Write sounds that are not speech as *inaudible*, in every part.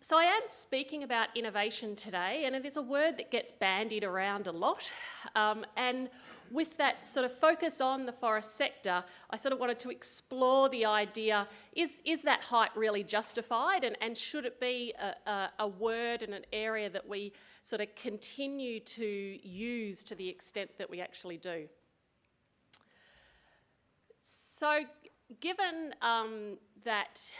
so I am speaking about innovation today, and it is a word that gets bandied around a lot. Um, and with that sort of focus on the forest sector, I sort of wanted to explore the idea, is, is that height really justified and, and should it be a, a, a word and an area that we sort of continue to use to the extent that we actually do? So given um, that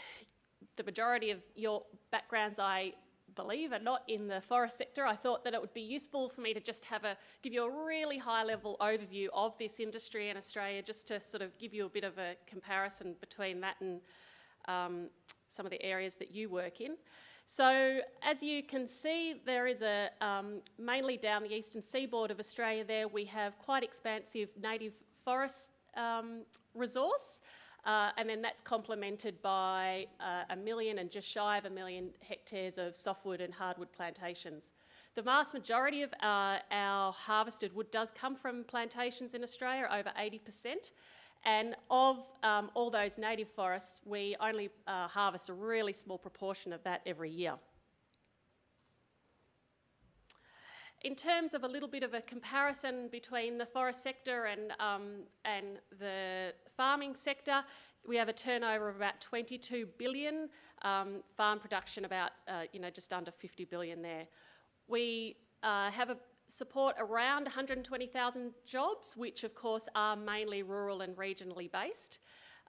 the majority of your backgrounds, I believe, are not in the forest sector, I thought that it would be useful for me to just have a, give you a really high level overview of this industry in Australia, just to sort of give you a bit of a comparison between that and um, some of the areas that you work in. So as you can see, there is a, um, mainly down the eastern seaboard of Australia there, we have quite expansive native forest um, resource. Uh, and then that's complemented by uh, a million and just shy of a million hectares of softwood and hardwood plantations. The vast majority of uh, our harvested wood does come from plantations in Australia, over 80%. And of um, all those native forests, we only uh, harvest a really small proportion of that every year. In terms of a little bit of a comparison between the forest sector and, um, and the farming sector, we have a turnover of about 22 billion, um, farm production about, uh, you know, just under 50 billion there. We uh, have a support around 120,000 jobs, which of course are mainly rural and regionally based.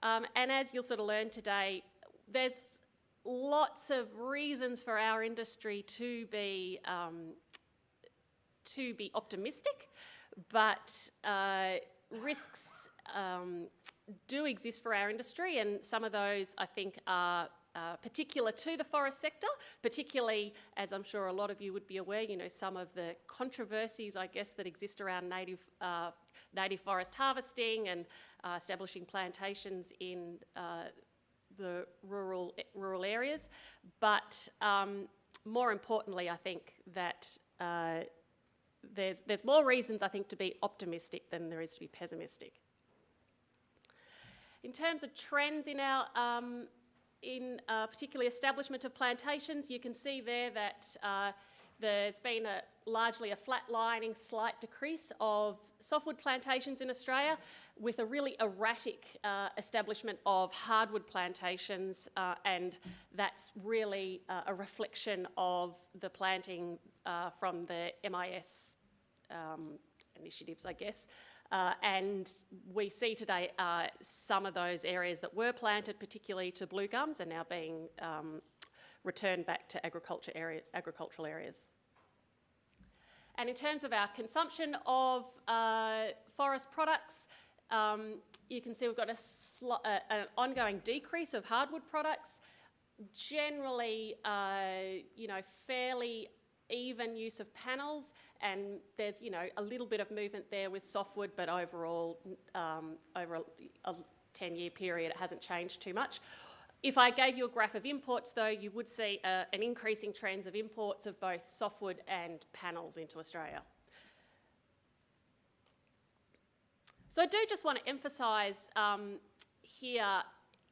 Um, and as you'll sort of learn today, there's lots of reasons for our industry to be um, to be optimistic, but uh, risks um, do exist for our industry and some of those I think are uh, particular to the forest sector, particularly as I'm sure a lot of you would be aware, you know, some of the controversies I guess that exist around native, uh, native forest harvesting and uh, establishing plantations in uh, the rural, rural areas. But um, more importantly, I think that uh, there's, there's more reasons, I think, to be optimistic than there is to be pessimistic. In terms of trends in our, um, in uh, particularly establishment of plantations, you can see there that uh, there's been a, largely a flatlining slight decrease of softwood plantations in Australia with a really erratic uh, establishment of hardwood plantations uh, and that's really uh, a reflection of the planting uh, from the MIS um, initiatives, I guess. Uh, and we see today uh, some of those areas that were planted, particularly to blue gums, are now being um, returned back to agriculture area, agricultural areas. And in terms of our consumption of uh, forest products, um, you can see we've got a uh, an ongoing decrease of hardwood products, generally, uh, you know, fairly even use of panels and there's, you know, a little bit of movement there with softwood, but overall, um, over a, a 10 year period, it hasn't changed too much. If I gave you a graph of imports though, you would see uh, an increasing trends of imports of both softwood and panels into Australia. So I do just want to emphasise um, here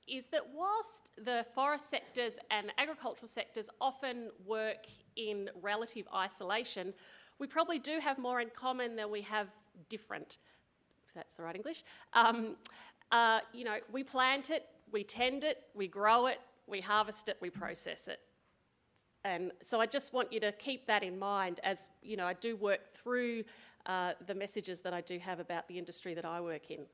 is that whilst the forest sectors and agricultural sectors often work in relative isolation, we probably do have more in common than we have different, if that's the right English. Um, uh, you know, we plant it, we tend it, we grow it, we harvest it, we process it. And so I just want you to keep that in mind as, you know, I do work through uh, the messages that I do have about the industry that I work in.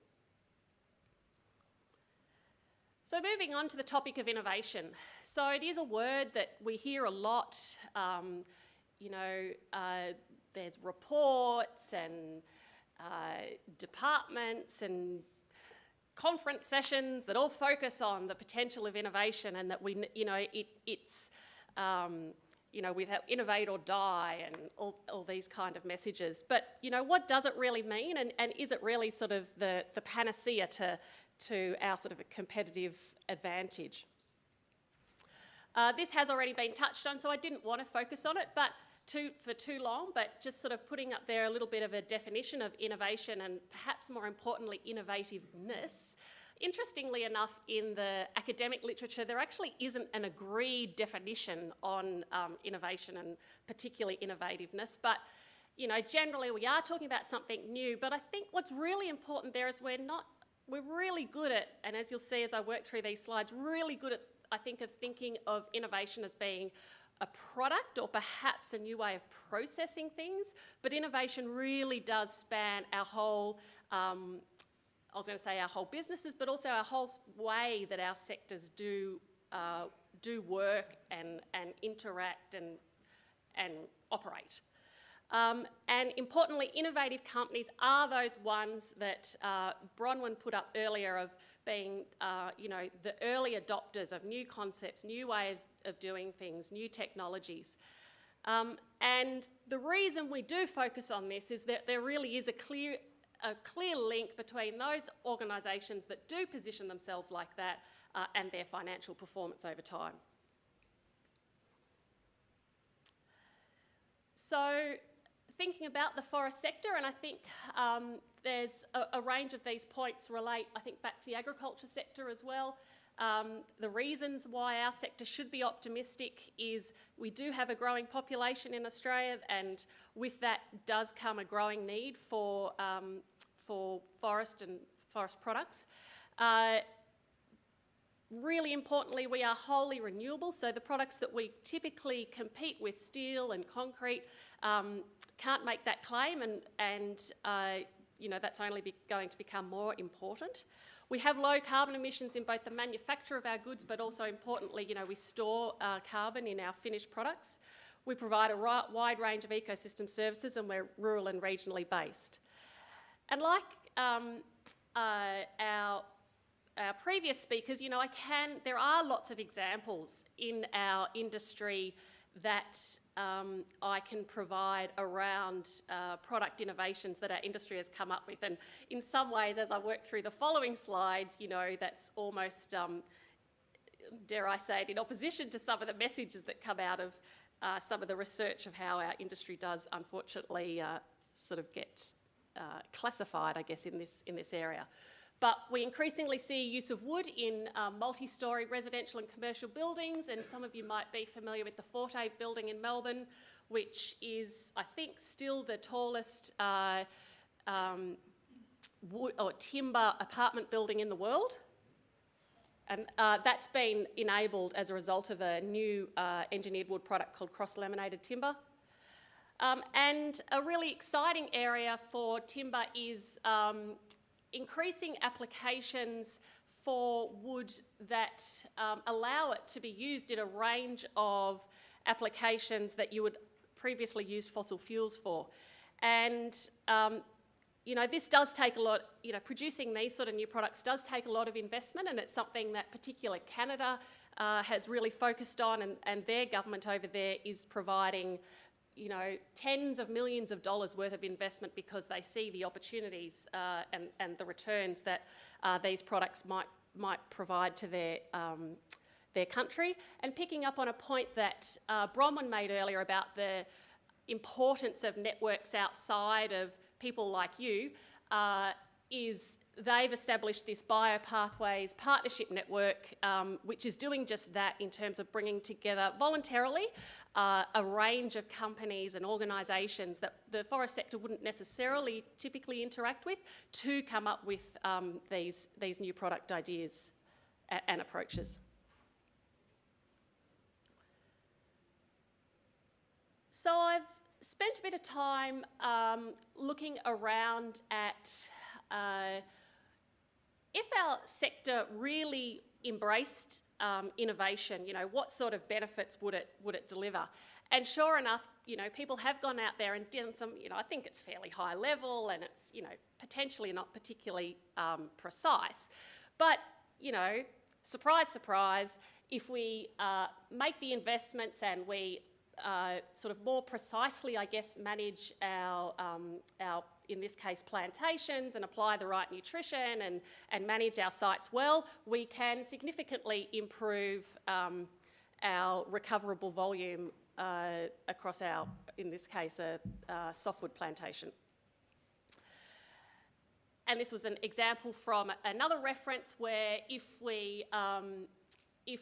So moving on to the topic of innovation. So it is a word that we hear a lot. Um, you know, uh, there's reports and uh, departments and conference sessions that all focus on the potential of innovation and that we, you know, it, it's, um, you know, we have innovate or die and all, all these kind of messages. But, you know, what does it really mean and, and is it really sort of the, the panacea to, to our sort of a competitive advantage. Uh, this has already been touched on, so I didn't want to focus on it, but too, for too long, but just sort of putting up there a little bit of a definition of innovation and perhaps more importantly, innovativeness. interestingly enough, in the academic literature, there actually isn't an agreed definition on um, innovation and particularly innovativeness, but you know, generally we are talking about something new, but I think what's really important there is we're not, we're really good at, and as you'll see as I work through these slides, really good at, I think, of thinking of innovation as being a product or perhaps a new way of processing things, but innovation really does span our whole, um, I was going to say our whole businesses, but also our whole way that our sectors do, uh, do work and, and interact and, and operate. Um, and importantly, innovative companies are those ones that uh, Bronwyn put up earlier of being, uh, you know, the early adopters of new concepts, new ways of doing things, new technologies. Um, and the reason we do focus on this is that there really is a clear, a clear link between those organisations that do position themselves like that uh, and their financial performance over time. So thinking about the forest sector, and I think um, there's a, a, range of these points relate, I think, back to the agriculture sector as well. Um, the reasons why our sector should be optimistic is we do have a growing population in Australia, and with that does come a growing need for, um, for forest and forest products. Uh, Really importantly, we are wholly renewable, so the products that we typically compete with, steel and concrete, um, can't make that claim and, and uh, you know, that's only going to become more important. We have low carbon emissions in both the manufacture of our goods, but also importantly, you know, we store uh, carbon in our finished products. We provide a wide range of ecosystem services and we're rural and regionally based. And like um, uh, our our previous speakers, you know, I can, there are lots of examples in our industry that um, I can provide around uh, product innovations that our industry has come up with. And in some ways, as I work through the following slides, you know, that's almost, um, dare I say it, in opposition to some of the messages that come out of uh, some of the research of how our industry does, unfortunately, uh, sort of get uh, classified, I guess, in this, in this area. But we increasingly see use of wood in um, multi-storey residential and commercial buildings, and some of you might be familiar with the Forte building in Melbourne, which is, I think, still the tallest uh, um, wood or timber apartment building in the world. And uh, that's been enabled as a result of a new uh, engineered wood product called cross-laminated timber. Um, and a really exciting area for timber is um, increasing applications for wood that um, allow it to be used in a range of applications that you would previously use fossil fuels for. And, um, you know, this does take a lot, you know, producing these sort of new products does take a lot of investment and it's something that particularly Canada uh, has really focused on and, and their government over there is providing you know, tens of millions of dollars worth of investment because they see the opportunities uh, and, and the returns that uh, these products might, might provide to their, um, their country. And picking up on a point that uh, Bronwyn made earlier about the importance of networks outside of people like you uh, is they've established this Biopathways partnership network, um, which is doing just that in terms of bringing together voluntarily uh, a range of companies and organisations that the forest sector wouldn't necessarily typically interact with to come up with um, these, these new product ideas and approaches. So I've spent a bit of time um, looking around at uh, if our sector really embraced um, innovation, you know, what sort of benefits would it, would it deliver? And sure enough, you know, people have gone out there and done some, you know, I think it's fairly high level and it's, you know, potentially not particularly um, precise. But, you know, surprise, surprise, if we uh, make the investments and we uh, sort of more precisely, I guess, manage our, um, our in this case, plantations and apply the right nutrition and, and manage our sites well, we can significantly improve um, our recoverable volume uh, across our, in this case, a, a softwood plantation. and this was an example from another reference where if we, um, if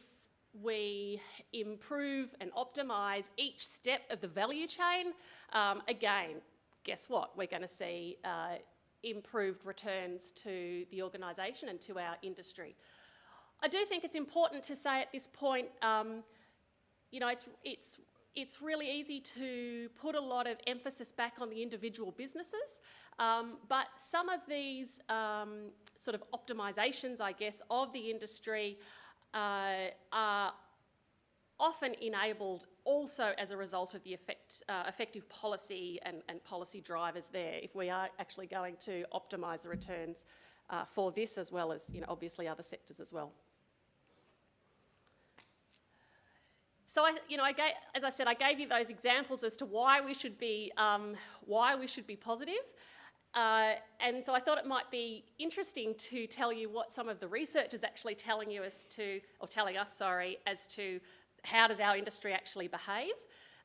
we improve and optimise each step of the value chain, um, again, guess what? We're going to see uh, improved returns to the organisation and to our industry. I do think it's important to say at this point, um, you know, it's, it's, it's really easy to put a lot of emphasis back on the individual businesses, um, but some of these um, sort of optimisations, I guess, of the industry uh, are often enabled also as a result of the effect, uh, effective policy and, and, policy drivers there if we are actually going to optimise the returns uh, for this as well as, you know, obviously other sectors as well. So I, you know, I gave, as I said, I gave you those examples as to why we should be, um, why we should be positive. Uh, and so I thought it might be interesting to tell you what some of the research is actually telling you as to, or telling us, sorry, as to how does our industry actually behave.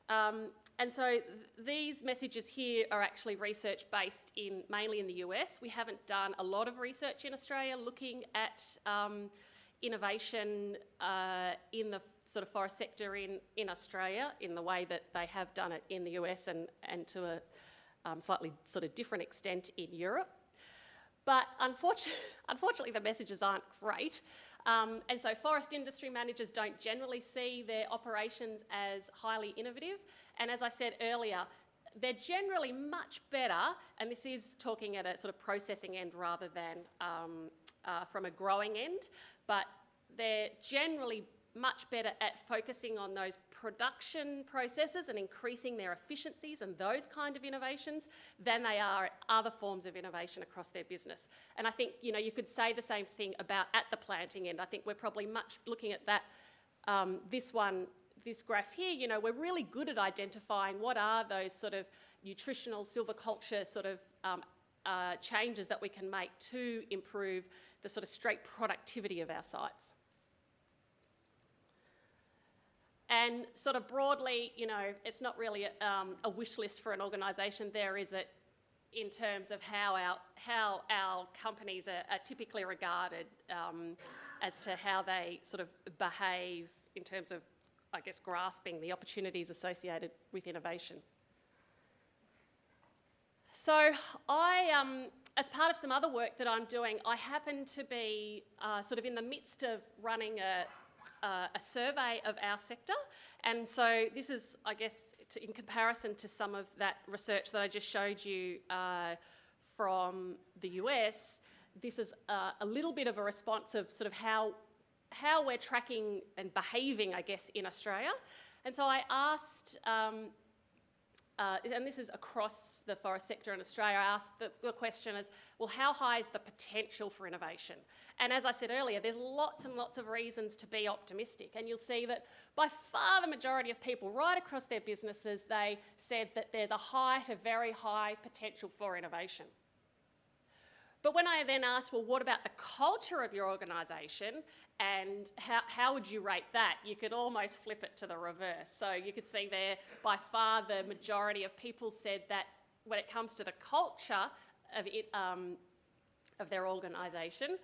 Um, and so th these messages here are actually research based in mainly in the US. We haven't done a lot of research in Australia looking at um, innovation uh, in the sort of forest sector in, in Australia in the way that they have done it in the US and, and to a um, slightly sort of different extent in Europe. But unfortunately, *laughs* unfortunately the messages aren't great. Um, and so forest industry managers don't generally see their operations as highly innovative. And as I said earlier, they're generally much better, and this is talking at a sort of processing end rather than um, uh, from a growing end, but they're generally much better at focusing on those production processes and increasing their efficiencies and those kind of innovations than they are at other forms of innovation across their business. And I think, you know, you could say the same thing about at the planting end. I think we're probably much looking at that, um, this one, this graph here, you know, we're really good at identifying what are those sort of nutritional silviculture sort of um, uh, changes that we can make to improve the sort of straight productivity of our sites. And sort of broadly, you know, it's not really a, um, a wish list for an organisation there, is it, in terms of how our, how our companies are, are typically regarded um, as to how they sort of behave in terms of, I guess, grasping the opportunities associated with innovation. So I, um, as part of some other work that I'm doing, I happen to be uh, sort of in the midst of running a, uh, a survey of our sector. And so this is, I guess, to, in comparison to some of that research that I just showed you uh, from the US, this is uh, a little bit of a response of sort of how, how we're tracking and behaving, I guess, in Australia. And so I asked um, uh, and this is across the forest sector in Australia, I asked the, the, question is, well, how high is the potential for innovation? And as I said earlier, there's lots and lots of reasons to be optimistic. And you'll see that by far the majority of people right across their businesses, they said that there's a high to very high potential for innovation. But when I then asked, well, what about the culture of your organisation and how, how would you rate that? You could almost flip it to the reverse. So you could see there, by far the majority of people said that when it comes to the culture of, it, um, of their organisation,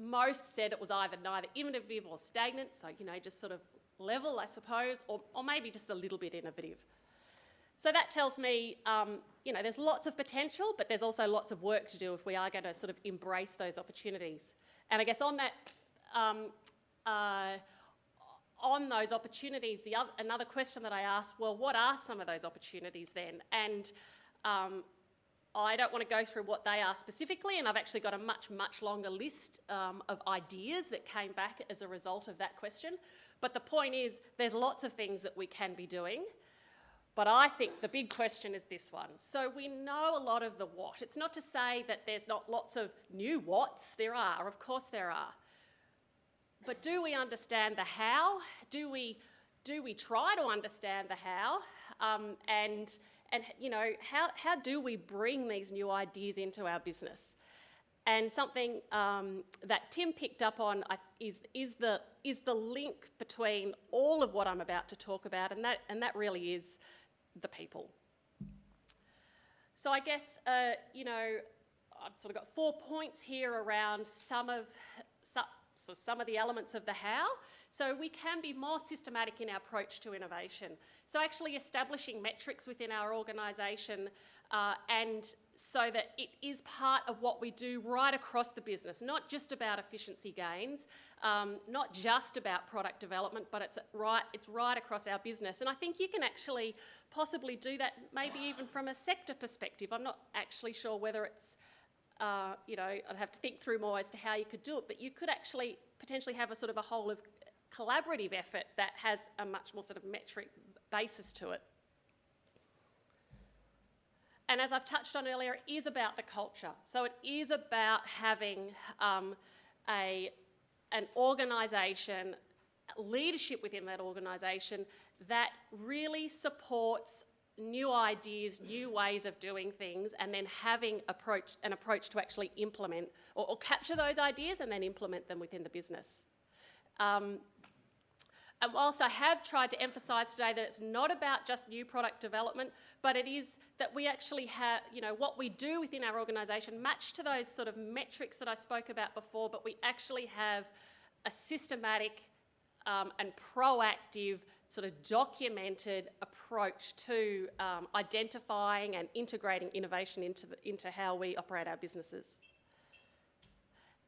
most said it was either neither innovative or stagnant, so, you know, just sort of level, I suppose, or, or maybe just a little bit innovative. So that tells me, um, you know, there's lots of potential, but there's also lots of work to do if we are going to sort of embrace those opportunities. And I guess on that, um, uh, on those opportunities, the other, another question that I asked, well, what are some of those opportunities then? And um, I don't want to go through what they are specifically, and I've actually got a much, much longer list um, of ideas that came back as a result of that question. But the point is, there's lots of things that we can be doing. But I think the big question is this one. So we know a lot of the what. It's not to say that there's not lots of new whats. There are, of course there are. But do we understand the how? Do we, do we try to understand the how? Um, and, and you know, how, how do we bring these new ideas into our business? And something um, that Tim picked up on is, is, the, is the link between all of what I'm about to talk about, and that, and that really is the people. So I guess, uh, you know, I've sort of got four points here around some of, so, so some of the elements of the how. So we can be more systematic in our approach to innovation. So actually establishing metrics within our organisation uh, and so that it is part of what we do right across the business, not just about efficiency gains, um, not just about product development, but it's right, it's right across our business. And I think you can actually possibly do that maybe even from a sector perspective. I'm not actually sure whether it's, uh, you know, I'd have to think through more as to how you could do it, but you could actually potentially have a sort of a whole of collaborative effort that has a much more sort of metric basis to it. And as I've touched on earlier, it is about the culture. So it is about having um, a, an organisation, leadership within that organisation that really supports new ideas, new ways of doing things, and then having approach, an approach to actually implement or, or capture those ideas and then implement them within the business. Um, whilst I have tried to emphasise today that it's not about just new product development, but it is that we actually have, you know, what we do within our organisation match to those sort of metrics that I spoke about before, but we actually have a systematic um, and proactive sort of documented approach to um, identifying and integrating innovation into, the, into how we operate our businesses.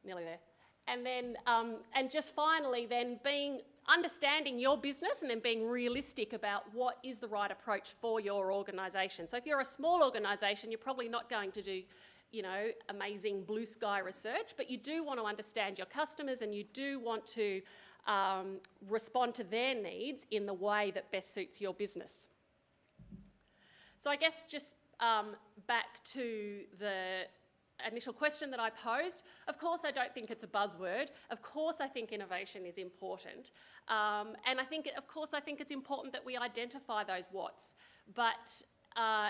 Nearly there. And then, um, and just finally then being understanding your business and then being realistic about what is the right approach for your organisation. So if you're a small organisation, you're probably not going to do you know, amazing blue sky research, but you do want to understand your customers and you do want to um, respond to their needs in the way that best suits your business. So I guess just um, back to the initial question that I posed, of course I don't think it's a buzzword. Of course I think innovation is important. Um, and I think, of course, I think it's important that we identify those what's. But, uh,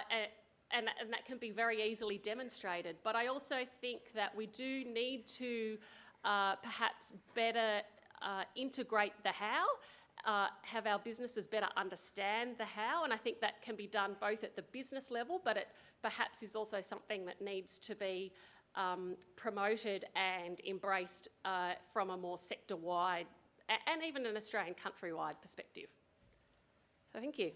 and, and that can be very easily demonstrated. But I also think that we do need to uh, perhaps better uh, integrate the how uh, have our businesses better understand the how, and I think that can be done both at the business level, but it perhaps is also something that needs to be um, promoted and embraced uh, from a more sector-wide and even an Australian country-wide perspective. So thank you.